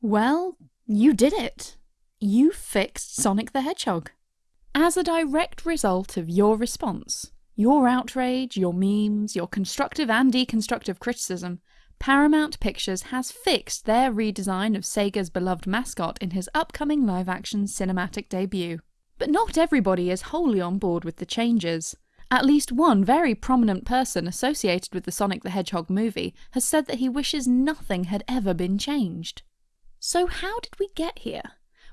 Well, you did it. You fixed Sonic the Hedgehog. As a direct result of your response, your outrage, your memes, your constructive and deconstructive criticism, Paramount Pictures has fixed their redesign of Sega's beloved mascot in his upcoming live-action cinematic debut. But not everybody is wholly on board with the changes. At least one very prominent person associated with the Sonic the Hedgehog movie has said that he wishes nothing had ever been changed. So how did we get here?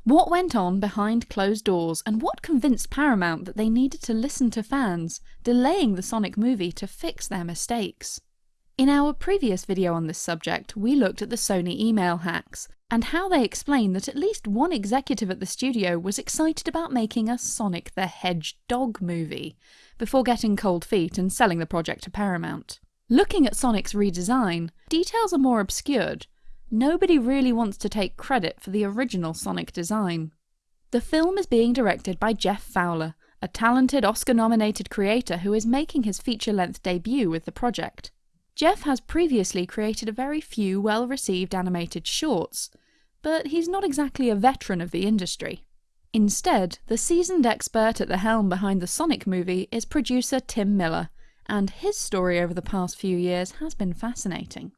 What went on behind closed doors and what convinced Paramount that they needed to listen to fans, delaying the Sonic movie to fix their mistakes? In our previous video on this subject, we looked at the Sony email hacks, and how they explained that at least one executive at the studio was excited about making a Sonic the Hedgehog movie, before getting cold feet and selling the project to Paramount. Looking at Sonic's redesign, details are more obscured, nobody really wants to take credit for the original Sonic design. The film is being directed by Jeff Fowler, a talented Oscar-nominated creator who is making his feature-length debut with the project. Jeff has previously created a very few well-received animated shorts, but he's not exactly a veteran of the industry. Instead, the seasoned expert at the helm behind the Sonic movie is producer Tim Miller, and his story over the past few years has been fascinating.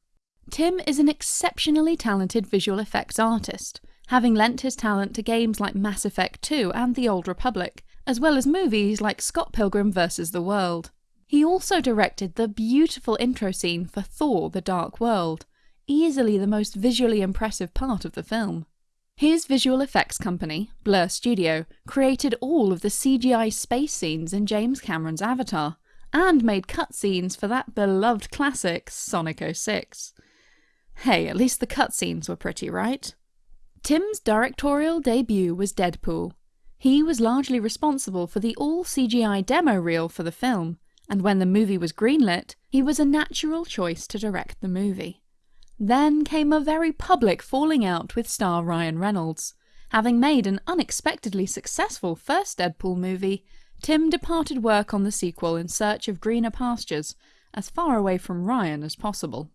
Tim is an exceptionally talented visual effects artist, having lent his talent to games like Mass Effect 2 and The Old Republic, as well as movies like Scott Pilgrim vs. the World. He also directed the beautiful intro scene for Thor The Dark World, easily the most visually impressive part of the film. His visual effects company, Blur Studio, created all of the CGI space scenes in James Cameron's Avatar, and made cutscenes for that beloved classic, Sonic 06. Hey, at least the cutscenes were pretty, right? Tim's directorial debut was Deadpool. He was largely responsible for the all-CGI demo reel for the film, and when the movie was greenlit, he was a natural choice to direct the movie. Then came a very public falling out with star Ryan Reynolds. Having made an unexpectedly successful first Deadpool movie, Tim departed work on the sequel in search of greener pastures, as far away from Ryan as possible.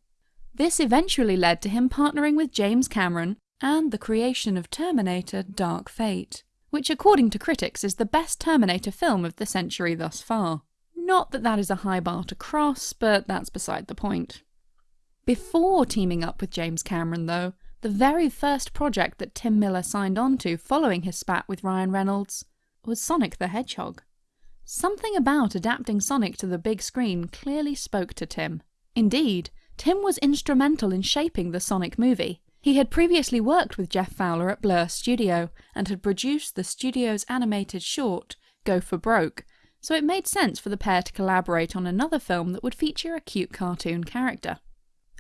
This eventually led to him partnering with James Cameron and the creation of Terminator Dark Fate, which according to critics is the best Terminator film of the century thus far. Not that that is a high bar to cross, but that's beside the point. Before teaming up with James Cameron though, the very first project that Tim Miller signed on to following his spat with Ryan Reynolds was Sonic the Hedgehog. Something about adapting Sonic to the big screen clearly spoke to Tim. Indeed, Tim was instrumental in shaping the Sonic movie. He had previously worked with Jeff Fowler at Blur Studio and had produced the studio's animated short, Gopher Broke, so it made sense for the pair to collaborate on another film that would feature a cute cartoon character.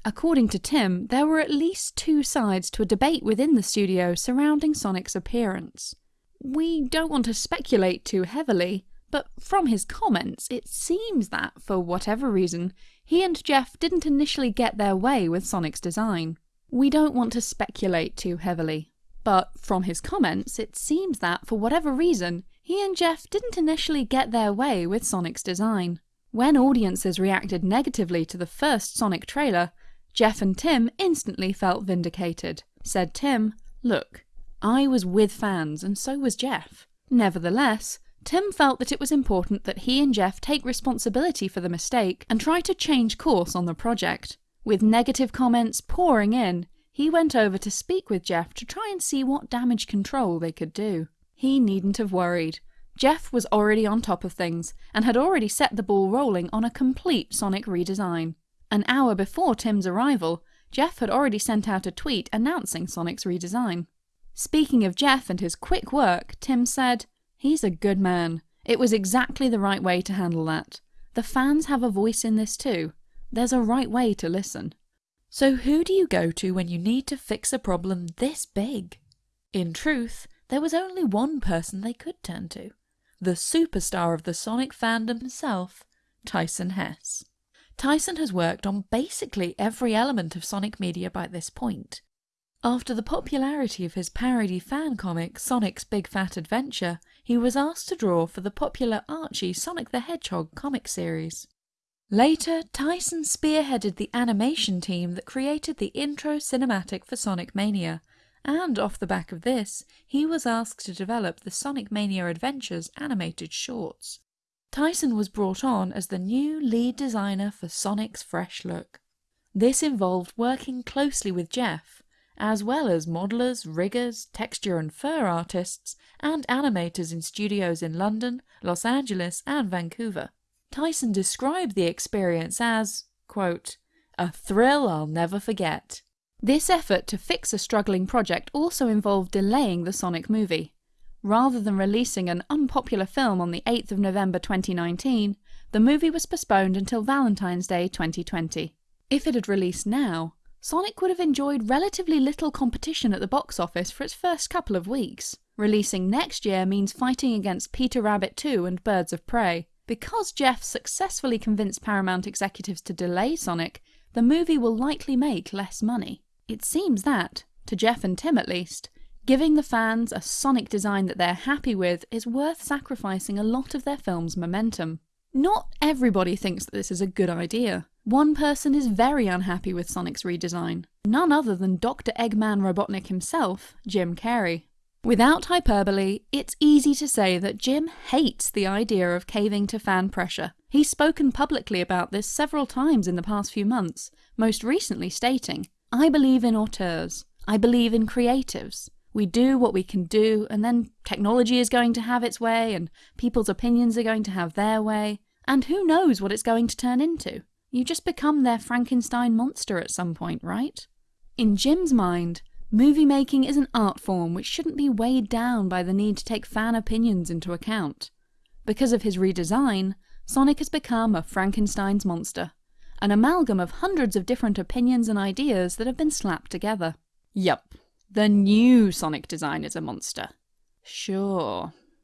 According to Tim, there were at least two sides to a debate within the studio surrounding Sonic's appearance. We don't want to speculate too heavily, but from his comments, it seems that, for whatever reason, he and Jeff didn't initially get their way with Sonic's design. We don't want to speculate too heavily, but from his comments, it seems that, for whatever reason, he and Jeff didn't initially get their way with Sonic's design. When audiences reacted negatively to the first Sonic trailer, Jeff and Tim instantly felt vindicated. Said Tim, Look, I was with fans and so was Jeff. Nevertheless, Tim felt that it was important that he and Jeff take responsibility for the mistake and try to change course on the project. With negative comments pouring in, he went over to speak with Jeff to try and see what damage control they could do. He needn't have worried. Jeff was already on top of things, and had already set the ball rolling on a complete Sonic redesign. An hour before Tim's arrival, Jeff had already sent out a tweet announcing Sonic's redesign. Speaking of Jeff and his quick work, Tim said, He's a good man. It was exactly the right way to handle that. The fans have a voice in this too. There's a right way to listen. So who do you go to when you need to fix a problem this big? In truth, there was only one person they could turn to. The superstar of the Sonic fandom himself, Tyson Hesse. Tyson has worked on basically every element of Sonic media by this point. After the popularity of his parody fan comic Sonic's Big Fat Adventure, he was asked to draw for the popular Archie Sonic the Hedgehog comic series. Later, Tyson spearheaded the animation team that created the intro cinematic for Sonic Mania, and off the back of this, he was asked to develop the Sonic Mania Adventures animated shorts. Tyson was brought on as the new lead designer for Sonic's fresh look. This involved working closely with Jeff, as well as modelers, riggers, texture and fur artists, and animators in studios in London, Los Angeles, and Vancouver. Tyson described the experience as, quote, a thrill I'll never forget. This effort to fix a struggling project also involved delaying the Sonic movie. Rather than releasing an unpopular film on the 8th of November 2019, the movie was postponed until Valentine's Day 2020. If it had released now, Sonic would have enjoyed relatively little competition at the box office for its first couple of weeks. Releasing next year means fighting against Peter Rabbit 2 and Birds of Prey. Because Jeff successfully convinced Paramount executives to delay Sonic, the movie will likely make less money. It seems that, to Jeff and Tim at least, giving the fans a Sonic design that they're happy with is worth sacrificing a lot of their film's momentum. Not everybody thinks that this is a good idea. One person is very unhappy with Sonic's redesign, none other than Dr. Eggman Robotnik himself, Jim Carrey. Without hyperbole, it's easy to say that Jim hates the idea of caving to fan pressure. He's spoken publicly about this several times in the past few months, most recently stating, I believe in auteurs. I believe in creatives. We do what we can do, and then technology is going to have its way, and people's opinions are going to have their way, and who knows what it's going to turn into. You just become their Frankenstein monster at some point, right? In Jim's mind, movie making is an art form which shouldn't be weighed down by the need to take fan opinions into account. Because of his redesign, Sonic has become a Frankenstein's monster, an amalgam of hundreds of different opinions and ideas that have been slapped together. Yup, the new Sonic design is a monster. Sure,